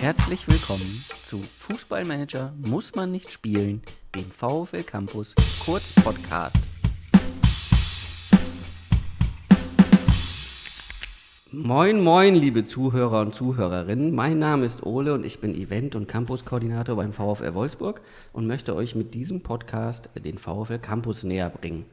Herzlich willkommen zu Fußballmanager muss man nicht spielen, dem VfL Campus Kurz Podcast. Moin, moin, liebe Zuhörer und Zuhörerinnen. Mein Name ist Ole und ich bin Event- und Campus-Koordinator beim VfL Wolfsburg und möchte euch mit diesem Podcast den VfL Campus näher bringen.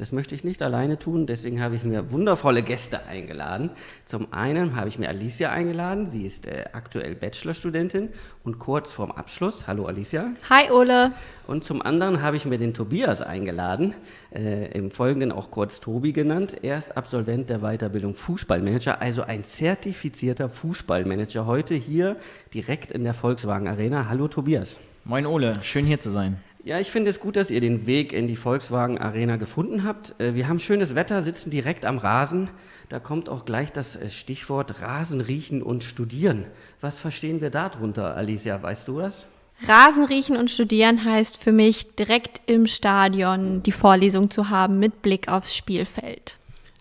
Das möchte ich nicht alleine tun, deswegen habe ich mir wundervolle Gäste eingeladen. Zum einen habe ich mir Alicia eingeladen, sie ist äh, aktuell Bachelorstudentin und kurz vorm Abschluss. Hallo Alicia. Hi Ole. Und zum anderen habe ich mir den Tobias eingeladen, äh, im Folgenden auch kurz Tobi genannt. Er ist Absolvent der Weiterbildung Fußballmanager, also ein zertifizierter Fußballmanager. Heute hier direkt in der Volkswagen Arena. Hallo Tobias. Moin Ole, schön hier zu sein. Ja, ich finde es gut, dass ihr den Weg in die Volkswagen Arena gefunden habt. Äh, wir haben schönes Wetter, sitzen direkt am Rasen. Da kommt auch gleich das äh, Stichwort Rasen riechen und studieren. Was verstehen wir darunter, Alicia? Weißt du das? Rasen riechen und studieren heißt für mich, direkt im Stadion die Vorlesung zu haben mit Blick aufs Spielfeld.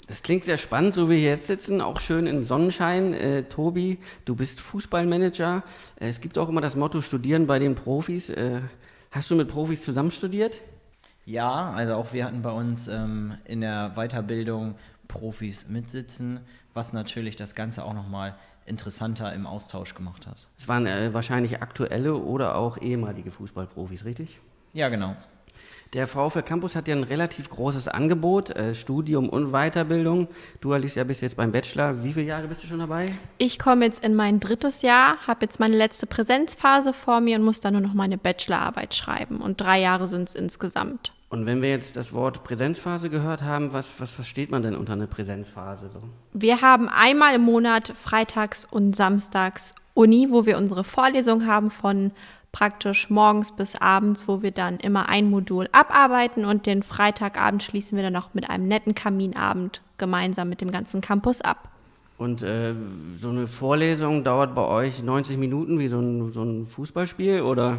Das klingt sehr spannend, so wie wir jetzt sitzen, auch schön im Sonnenschein. Äh, Tobi, du bist Fußballmanager. Äh, es gibt auch immer das Motto Studieren bei den Profis. Äh, Hast du mit Profis zusammen studiert? Ja, also auch wir hatten bei uns ähm, in der Weiterbildung Profis mitsitzen, was natürlich das Ganze auch nochmal interessanter im Austausch gemacht hat. Es waren äh, wahrscheinlich aktuelle oder auch ehemalige Fußballprofis, richtig? Ja, genau. Der VfL Campus hat ja ein relativ großes Angebot, äh, Studium und Weiterbildung. Du, Alicia, bist jetzt beim Bachelor. Wie viele Jahre bist du schon dabei? Ich komme jetzt in mein drittes Jahr, habe jetzt meine letzte Präsenzphase vor mir und muss dann nur noch meine Bachelorarbeit schreiben. Und drei Jahre sind es insgesamt. Und wenn wir jetzt das Wort Präsenzphase gehört haben, was, was versteht man denn unter einer Präsenzphase? So? Wir haben einmal im Monat freitags und samstags Uni, wo wir unsere Vorlesung haben von praktisch morgens bis abends, wo wir dann immer ein Modul abarbeiten und den Freitagabend schließen wir dann noch mit einem netten Kaminabend gemeinsam mit dem ganzen Campus ab. Und äh, so eine Vorlesung dauert bei euch 90 Minuten wie so ein, so ein Fußballspiel oder?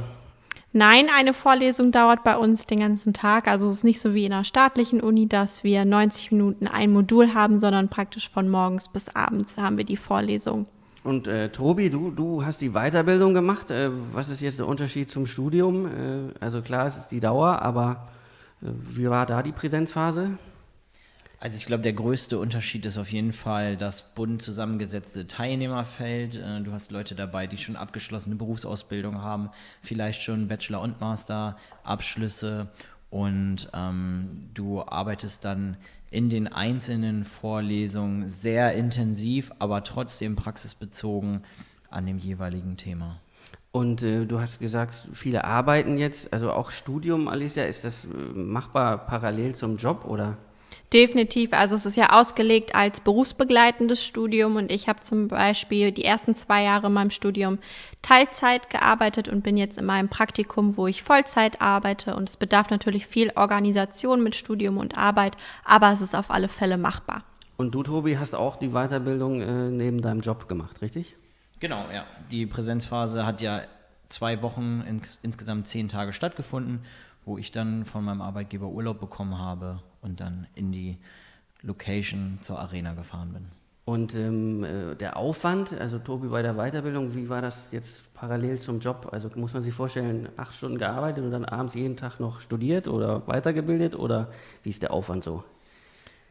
Nein, eine Vorlesung dauert bei uns den ganzen Tag. Also es ist nicht so wie in einer staatlichen Uni, dass wir 90 Minuten ein Modul haben, sondern praktisch von morgens bis abends haben wir die Vorlesung. Und äh, Tobi, du, du hast die Weiterbildung gemacht. Äh, was ist jetzt der Unterschied zum Studium? Äh, also klar, es ist die Dauer, aber äh, wie war da die Präsenzphase? Also ich glaube, der größte Unterschied ist auf jeden Fall das bunt zusammengesetzte Teilnehmerfeld. Äh, du hast Leute dabei, die schon abgeschlossene Berufsausbildung haben, vielleicht schon Bachelor- und Master-Abschlüsse und ähm, du arbeitest dann in den einzelnen Vorlesungen sehr intensiv, aber trotzdem praxisbezogen an dem jeweiligen Thema. Und äh, du hast gesagt, viele arbeiten jetzt, also auch Studium, Alicia, ist das äh, machbar parallel zum Job oder? Definitiv. Also es ist ja ausgelegt als berufsbegleitendes Studium und ich habe zum Beispiel die ersten zwei Jahre in meinem Studium Teilzeit gearbeitet und bin jetzt in meinem Praktikum, wo ich Vollzeit arbeite und es bedarf natürlich viel Organisation mit Studium und Arbeit, aber es ist auf alle Fälle machbar. Und du, Tobi, hast auch die Weiterbildung äh, neben deinem Job gemacht, richtig? Genau, ja. Die Präsenzphase hat ja zwei Wochen, ins, insgesamt zehn Tage stattgefunden, wo ich dann von meinem Arbeitgeber Urlaub bekommen habe und dann in die Location zur Arena gefahren bin. Und ähm, äh, der Aufwand, also Tobi bei der Weiterbildung, wie war das jetzt parallel zum Job? Also muss man sich vorstellen, acht Stunden gearbeitet und dann abends jeden Tag noch studiert oder weitergebildet oder wie ist der Aufwand so?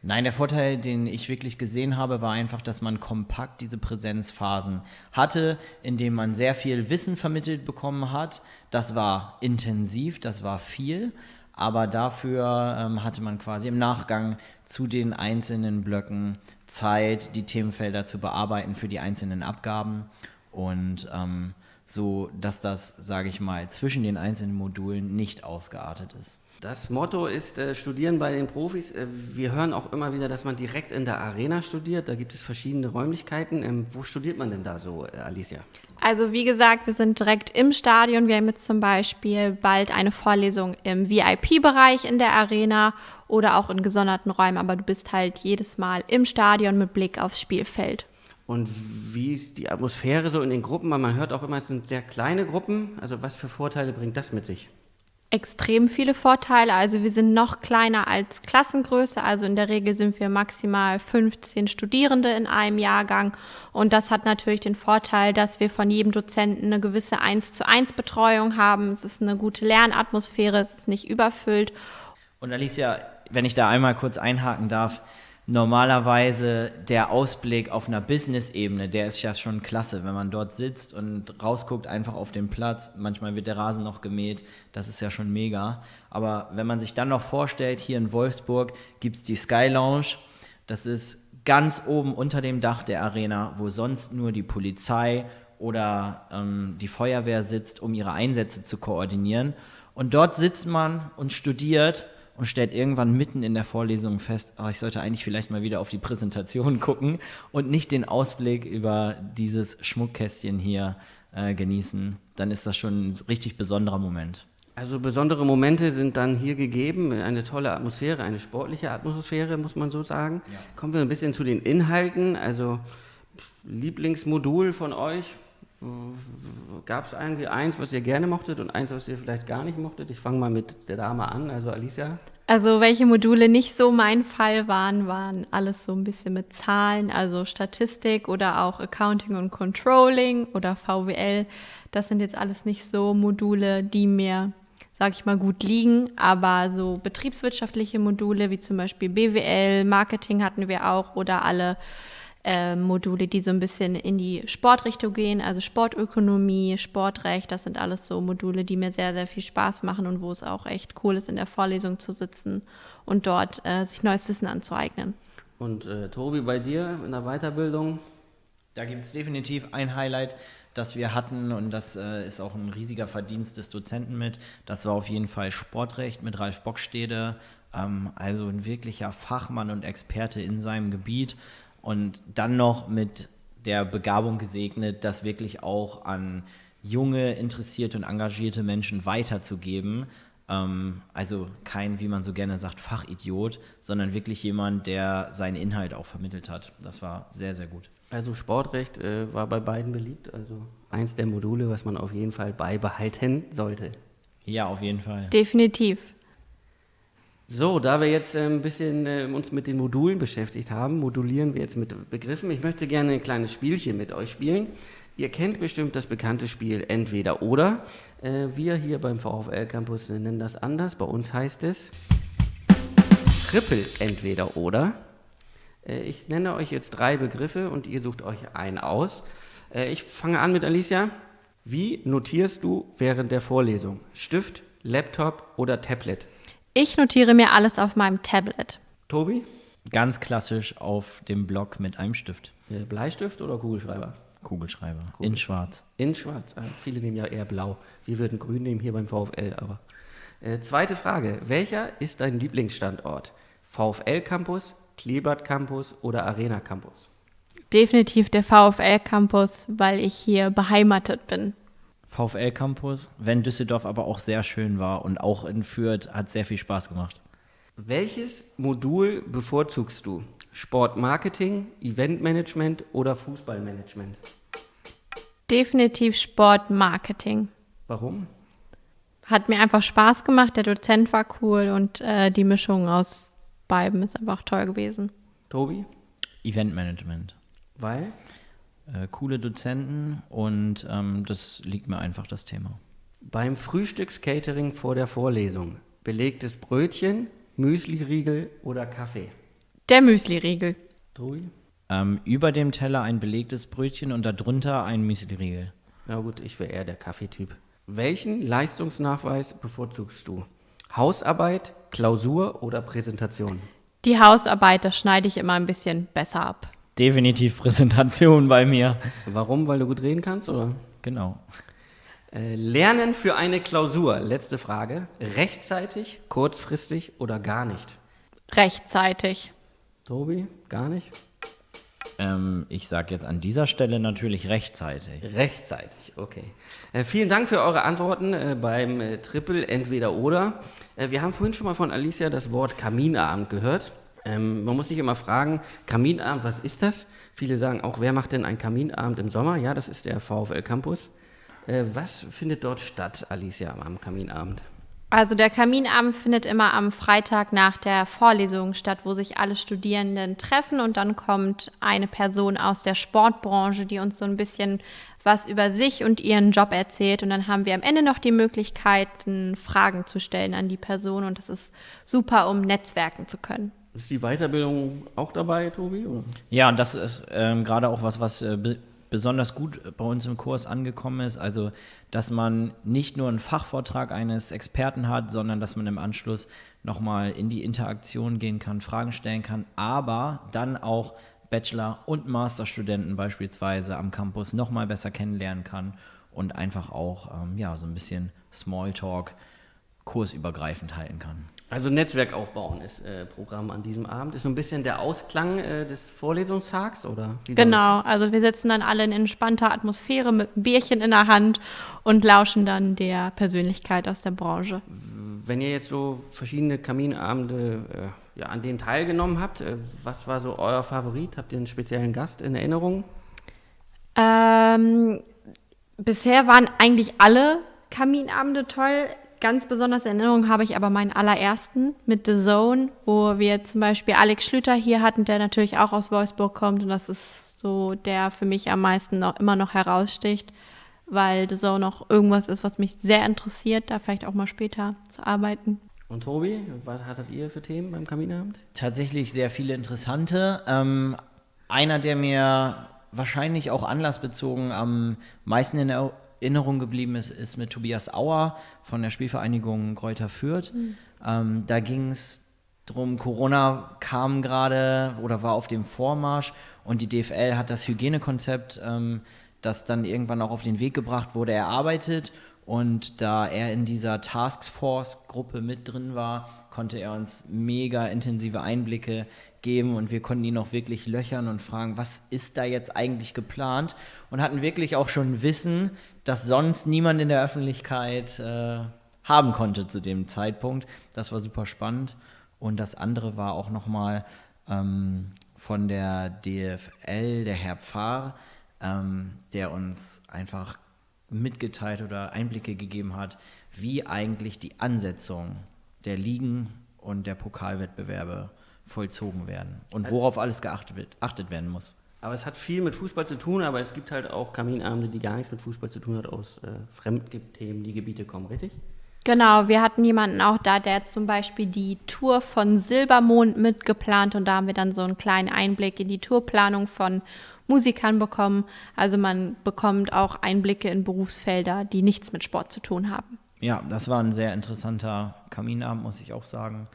Nein, der Vorteil, den ich wirklich gesehen habe, war einfach, dass man kompakt diese Präsenzphasen hatte, indem man sehr viel Wissen vermittelt bekommen hat. Das war intensiv, das war viel, aber dafür ähm, hatte man quasi im Nachgang zu den einzelnen Blöcken Zeit, die Themenfelder zu bearbeiten für die einzelnen Abgaben und ähm, so, dass das, sage ich mal, zwischen den einzelnen Modulen nicht ausgeartet ist. Das Motto ist äh, Studieren bei den Profis. Äh, wir hören auch immer wieder, dass man direkt in der Arena studiert. Da gibt es verschiedene Räumlichkeiten. Ähm, wo studiert man denn da so, äh, Alicia? Also wie gesagt, wir sind direkt im Stadion. Wir haben jetzt zum Beispiel bald eine Vorlesung im VIP-Bereich in der Arena oder auch in gesonderten Räumen. Aber du bist halt jedes Mal im Stadion mit Blick aufs Spielfeld. Und wie ist die Atmosphäre so in den Gruppen? Man hört auch immer, es sind sehr kleine Gruppen. Also was für Vorteile bringt das mit sich? Extrem viele Vorteile. Also wir sind noch kleiner als Klassengröße. Also in der Regel sind wir maximal 15 Studierende in einem Jahrgang. Und das hat natürlich den Vorteil, dass wir von jedem Dozenten eine gewisse 1 zu 1 Betreuung haben. Es ist eine gute Lernatmosphäre, es ist nicht überfüllt. Und Alicia, wenn ich da einmal kurz einhaken darf, normalerweise der Ausblick auf einer Business-Ebene, der ist ja schon klasse, wenn man dort sitzt und rausguckt einfach auf den Platz. Manchmal wird der Rasen noch gemäht, das ist ja schon mega. Aber wenn man sich dann noch vorstellt, hier in Wolfsburg gibt es die Sky Lounge, das ist ganz oben unter dem Dach der Arena, wo sonst nur die Polizei oder ähm, die Feuerwehr sitzt, um ihre Einsätze zu koordinieren. Und dort sitzt man und studiert und stellt irgendwann mitten in der Vorlesung fest, oh, ich sollte eigentlich vielleicht mal wieder auf die Präsentation gucken und nicht den Ausblick über dieses Schmuckkästchen hier äh, genießen. Dann ist das schon ein richtig besonderer Moment. Also besondere Momente sind dann hier gegeben, eine tolle Atmosphäre, eine sportliche Atmosphäre, muss man so sagen. Ja. Kommen wir ein bisschen zu den Inhalten. Also Lieblingsmodul von euch, Gab es irgendwie eins, was ihr gerne mochtet und eins, was ihr vielleicht gar nicht mochtet? Ich fange mal mit der Dame an, also Alicia. Also welche Module nicht so mein Fall waren, waren alles so ein bisschen mit Zahlen, also Statistik oder auch Accounting und Controlling oder VWL. Das sind jetzt alles nicht so Module, die mir, sag ich mal, gut liegen, aber so betriebswirtschaftliche Module wie zum Beispiel BWL, Marketing hatten wir auch oder alle äh, Module, die so ein bisschen in die Sportrichtung gehen, also Sportökonomie, Sportrecht, das sind alles so Module, die mir sehr, sehr viel Spaß machen und wo es auch echt cool ist, in der Vorlesung zu sitzen und dort äh, sich neues Wissen anzueignen. Und äh, Tobi, bei dir in der Weiterbildung? Da gibt es definitiv ein Highlight, das wir hatten und das äh, ist auch ein riesiger Verdienst des Dozenten mit. Das war auf jeden Fall Sportrecht mit Ralf Bockstede, ähm, also ein wirklicher Fachmann und Experte in seinem Gebiet und dann noch mit der Begabung gesegnet, das wirklich auch an junge, interessierte und engagierte Menschen weiterzugeben. Ähm, also kein, wie man so gerne sagt, Fachidiot, sondern wirklich jemand, der seinen Inhalt auch vermittelt hat. Das war sehr, sehr gut. Also Sportrecht äh, war bei beiden beliebt, also eins der Module, was man auf jeden Fall beibehalten sollte. Ja, auf jeden Fall. Definitiv. So, da wir jetzt äh, ein bisschen äh, uns mit den Modulen beschäftigt haben, modulieren wir jetzt mit Begriffen. Ich möchte gerne ein kleines Spielchen mit euch spielen. Ihr kennt bestimmt das bekannte Spiel Entweder oder. Äh, wir hier beim VfL Campus nennen das anders. Bei uns heißt es Triple Entweder oder. Äh, ich nenne euch jetzt drei Begriffe und ihr sucht euch einen aus. Äh, ich fange an mit Alicia. Wie notierst du während der Vorlesung? Stift, Laptop oder Tablet? Ich notiere mir alles auf meinem Tablet. Tobi? Ganz klassisch auf dem Block mit einem Stift. Bleistift oder Kugelschreiber? Kugelschreiber. Kugelschreiber. In schwarz. In schwarz. Ah, viele nehmen ja eher blau. Wir würden grün nehmen hier beim VfL, aber. Äh, zweite Frage. Welcher ist dein Lieblingsstandort? VfL Campus, Klebert Campus oder Arena Campus? Definitiv der VfL Campus, weil ich hier beheimatet bin. VfL Campus, wenn Düsseldorf aber auch sehr schön war und auch in Fürth hat sehr viel Spaß gemacht. Welches Modul bevorzugst du? Sportmarketing, Eventmanagement oder Fußballmanagement? Definitiv Sportmarketing. Warum? Hat mir einfach Spaß gemacht, der Dozent war cool und äh, die Mischung aus beiden ist einfach toll gewesen. Tobi? Eventmanagement. Weil? Äh, coole Dozenten und ähm, das liegt mir einfach das Thema. Beim Frühstückscatering vor der Vorlesung, belegtes Brötchen, Müsliriegel oder Kaffee? Der Müsliriegel. Trui? Ähm, über dem Teller ein belegtes Brötchen und darunter ein Müsliriegel. Na gut, ich wäre eher der Kaffeetyp. Welchen Leistungsnachweis bevorzugst du? Hausarbeit, Klausur oder Präsentation? Die Hausarbeit, das schneide ich immer ein bisschen besser ab definitiv Präsentation bei mir. Warum? Weil du gut reden kannst, oder? Genau. Äh, Lernen für eine Klausur, letzte Frage. Rechtzeitig, kurzfristig oder gar nicht? Rechtzeitig. Tobi, gar nicht? Ähm, ich sage jetzt an dieser Stelle natürlich rechtzeitig. Rechtzeitig, okay. Äh, vielen Dank für eure Antworten äh, beim äh, Triple Entweder oder. Äh, wir haben vorhin schon mal von Alicia das Wort Kaminabend gehört. Ähm, man muss sich immer fragen, Kaminabend, was ist das? Viele sagen auch, wer macht denn einen Kaminabend im Sommer? Ja, das ist der VfL Campus. Äh, was findet dort statt, Alicia, am Kaminabend? Also der Kaminabend findet immer am Freitag nach der Vorlesung statt, wo sich alle Studierenden treffen und dann kommt eine Person aus der Sportbranche, die uns so ein bisschen was über sich und ihren Job erzählt und dann haben wir am Ende noch die Möglichkeit, Fragen zu stellen an die Person und das ist super, um netzwerken zu können. Ist die Weiterbildung auch dabei, Tobi? Oder? Ja, und das ist ähm, gerade auch was, was äh, besonders gut bei uns im Kurs angekommen ist. Also, dass man nicht nur einen Fachvortrag eines Experten hat, sondern dass man im Anschluss nochmal in die Interaktion gehen kann, Fragen stellen kann, aber dann auch Bachelor- und Masterstudenten beispielsweise am Campus nochmal besser kennenlernen kann und einfach auch ähm, ja, so ein bisschen Smalltalk kursübergreifend halten kann. Also Netzwerk aufbauen ist äh, Programm an diesem Abend. Ist so ein bisschen der Ausklang äh, des Vorlesungstags, oder? genau, also wir sitzen dann alle in entspannter Atmosphäre mit einem Bierchen in der Hand und lauschen dann der Persönlichkeit aus der Branche. Wenn ihr jetzt so verschiedene Kaminabende, äh, ja, an denen teilgenommen habt, äh, was war so euer Favorit? Habt ihr einen speziellen Gast in Erinnerung? Ähm, bisher waren eigentlich alle Kaminabende toll. Ganz besonders in Erinnerung habe ich aber meinen allerersten mit The Zone, wo wir zum Beispiel Alex Schlüter hier hatten, der natürlich auch aus Wolfsburg kommt. Und das ist so der für mich am meisten noch, immer noch heraussticht, weil The Zone auch irgendwas ist, was mich sehr interessiert, da vielleicht auch mal später zu arbeiten. Und Tobi, was hattet ihr für Themen beim Kaminabend? Tatsächlich sehr viele interessante. Ähm, einer, der mir wahrscheinlich auch anlassbezogen am meisten in der Erinnerung geblieben ist, ist mit Tobias Auer von der Spielvereinigung Kräuter Fürth. Mhm. Ähm, da ging es drum, Corona kam gerade oder war auf dem Vormarsch und die DFL hat das Hygienekonzept, ähm, das dann irgendwann auch auf den Weg gebracht wurde, erarbeitet. Und da er in dieser Taskforce-Gruppe mit drin war, konnte er uns mega intensive Einblicke geben und wir konnten ihn auch wirklich löchern und fragen, was ist da jetzt eigentlich geplant und hatten wirklich auch schon Wissen, das sonst niemand in der Öffentlichkeit äh, haben konnte zu dem Zeitpunkt. Das war super spannend und das andere war auch nochmal ähm, von der DFL, der Herr Pfarr, ähm, der uns einfach mitgeteilt oder Einblicke gegeben hat, wie eigentlich die Ansetzung der Ligen und der Pokalwettbewerbe vollzogen werden und worauf alles geachtet wird, achtet werden muss. Aber es hat viel mit Fußball zu tun, aber es gibt halt auch Kaminabende, die gar nichts mit Fußball zu tun hat, aus äh, Fremdthemen, die Gebiete kommen, richtig? Genau, wir hatten jemanden auch da, der zum Beispiel die Tour von Silbermond mitgeplant und da haben wir dann so einen kleinen Einblick in die Tourplanung von Musikern bekommen. Also man bekommt auch Einblicke in Berufsfelder, die nichts mit Sport zu tun haben. Ja, das war ein sehr interessanter Kaminabend, muss ich auch sagen.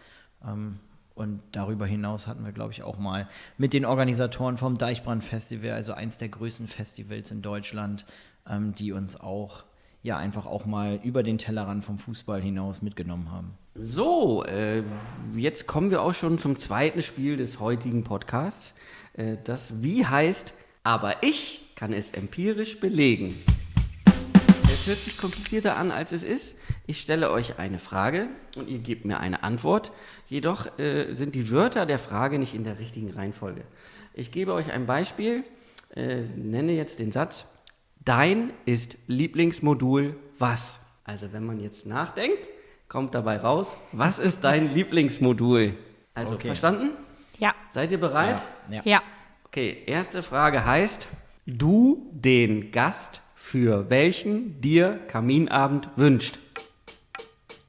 Ähm, und darüber hinaus hatten wir, glaube ich, auch mal mit den Organisatoren vom Deichbrand Festival, also eins der größten Festivals in Deutschland, ähm, die uns auch ja einfach auch mal über den Tellerrand vom Fußball hinaus mitgenommen haben. So, äh, jetzt kommen wir auch schon zum zweiten Spiel des heutigen Podcasts. Äh, das Wie heißt, aber ich kann es empirisch belegen. Es hört sich komplizierter an, als es ist. Ich stelle euch eine Frage und ihr gebt mir eine Antwort. Jedoch äh, sind die Wörter der Frage nicht in der richtigen Reihenfolge. Ich gebe euch ein Beispiel, äh, nenne jetzt den Satz, dein ist Lieblingsmodul was? Also wenn man jetzt nachdenkt, kommt dabei raus, was ist dein Lieblingsmodul? Also okay. verstanden? Ja. Seid ihr bereit? Ja. ja. Okay, erste Frage heißt, du den Gast für welchen dir Kaminabend wünscht?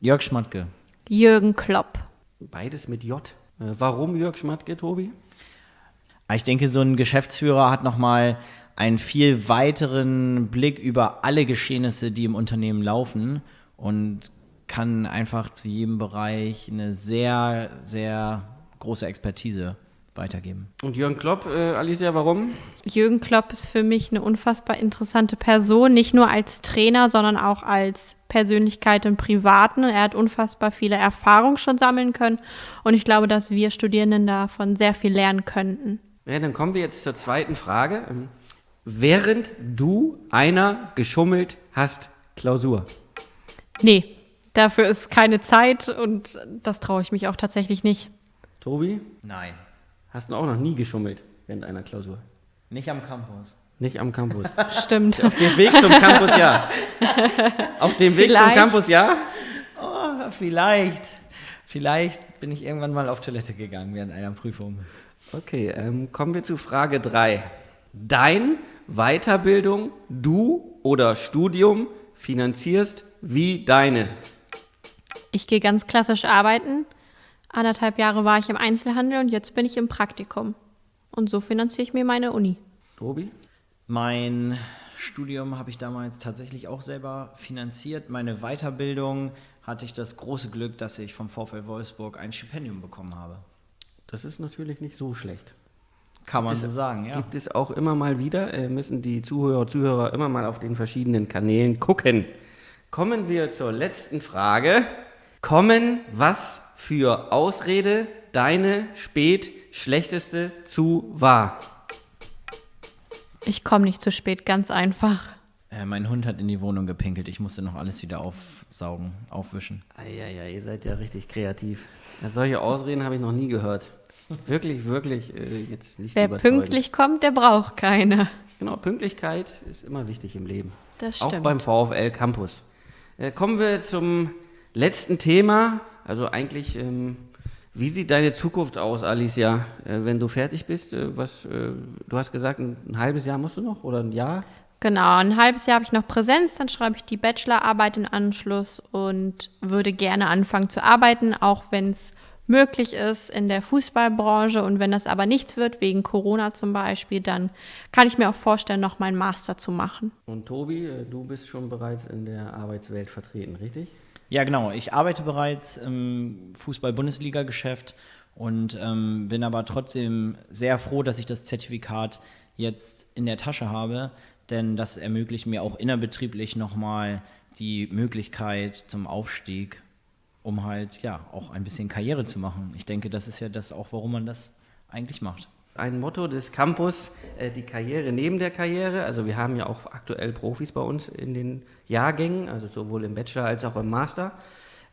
Jörg Schmatke. Jürgen Klopp. Beides mit J. Äh, warum Jörg Schmatke, Tobi? Ich denke, so ein Geschäftsführer hat nochmal einen viel weiteren Blick über alle Geschehnisse, die im Unternehmen laufen und kann einfach zu jedem Bereich eine sehr, sehr große Expertise weitergeben. Und Jürgen Klopp, äh, Alicia, warum? Jürgen Klopp ist für mich eine unfassbar interessante Person, nicht nur als Trainer, sondern auch als Persönlichkeit im Privaten. Er hat unfassbar viele Erfahrungen schon sammeln können und ich glaube, dass wir Studierenden davon sehr viel lernen könnten. Ja, dann kommen wir jetzt zur zweiten Frage. Ähm, während du einer geschummelt hast, Klausur? Nee, dafür ist keine Zeit und das traue ich mich auch tatsächlich nicht. Tobi? Nein. Hast du auch noch nie geschummelt während einer Klausur? Nicht am Campus. Nicht am Campus. Stimmt. Auf dem Weg zum Campus, ja. Auf dem Weg Vielleicht. zum Campus, ja? Oh, vielleicht. Vielleicht bin ich irgendwann mal auf Toilette gegangen während einer Prüfung. Okay, ähm, kommen wir zu Frage 3. Dein Weiterbildung, du oder Studium finanzierst wie deine. Ich gehe ganz klassisch arbeiten. Anderthalb Jahre war ich im Einzelhandel und jetzt bin ich im Praktikum. Und so finanziere ich mir meine Uni. Tobi? Mein Studium habe ich damals tatsächlich auch selber finanziert. Meine Weiterbildung hatte ich das große Glück, dass ich vom VfL Wolfsburg ein Stipendium bekommen habe. Das ist natürlich nicht so schlecht. Kann man so sagen, ja. Gibt es auch immer mal wieder, äh, müssen die Zuhörer und Zuhörer immer mal auf den verschiedenen Kanälen gucken. Kommen wir zur letzten Frage. Kommen was für Ausrede deine spät schlechteste zu wahr? Ich komme nicht zu spät, ganz einfach. Äh, mein Hund hat in die Wohnung gepinkelt. Ich musste noch alles wieder aufsaugen, aufwischen. Eieiei, ihr seid ja richtig kreativ. Ja, solche Ausreden habe ich noch nie gehört. Wirklich, wirklich äh, jetzt nicht Wer pünktlich kommt, der braucht keine. Genau, Pünktlichkeit ist immer wichtig im Leben. Das Auch stimmt. beim VfL Campus. Äh, kommen wir zum letzten Thema. Also eigentlich, ähm, wie sieht deine Zukunft aus, Alicia, äh, wenn du fertig bist? Äh, was, äh, du hast gesagt, ein, ein halbes Jahr musst du noch oder ein Jahr? Genau, ein halbes Jahr habe ich noch Präsenz, dann schreibe ich die Bachelorarbeit in Anschluss und würde gerne anfangen zu arbeiten, auch wenn es möglich ist in der Fußballbranche. Und wenn das aber nichts wird, wegen Corona zum Beispiel, dann kann ich mir auch vorstellen, noch meinen Master zu machen. Und Tobi, äh, du bist schon bereits in der Arbeitswelt vertreten, richtig? Ja, genau. Ich arbeite bereits im Fußball-Bundesliga-Geschäft und ähm, bin aber trotzdem sehr froh, dass ich das Zertifikat jetzt in der Tasche habe, denn das ermöglicht mir auch innerbetrieblich nochmal die Möglichkeit zum Aufstieg, um halt ja auch ein bisschen Karriere zu machen. Ich denke, das ist ja das auch, warum man das eigentlich macht. Ein Motto des Campus, äh, die Karriere neben der Karriere. Also wir haben ja auch aktuell Profis bei uns in den Jahrgängen, also sowohl im Bachelor als auch im Master.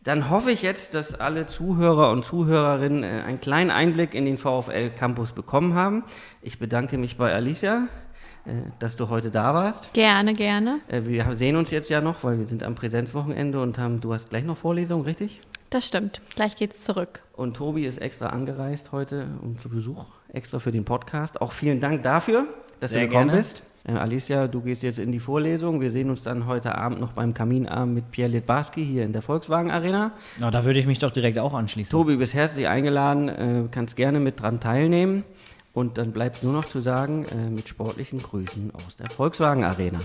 Dann hoffe ich jetzt, dass alle Zuhörer und Zuhörerinnen äh, einen kleinen Einblick in den VfL Campus bekommen haben. Ich bedanke mich bei Alicia, äh, dass du heute da warst. Gerne, gerne. Wir sehen uns jetzt ja noch, weil wir sind am Präsenzwochenende und haben, du hast gleich noch Vorlesungen, richtig? Das stimmt. Gleich geht's zurück. Und Tobi ist extra angereist heute um zu Besuch, extra für den Podcast. Auch vielen Dank dafür, dass Sehr du gekommen gerne. bist. Äh, Alicia, du gehst jetzt in die Vorlesung. Wir sehen uns dann heute Abend noch beim Kaminabend mit Pierre Litbarski hier in der Volkswagen Arena. Na, da würde ich mich doch direkt auch anschließen. Tobi, bist herzlich eingeladen, äh, kannst gerne mit dran teilnehmen. Und dann bleibt nur noch zu sagen, äh, mit sportlichen Grüßen aus der Volkswagen Arena.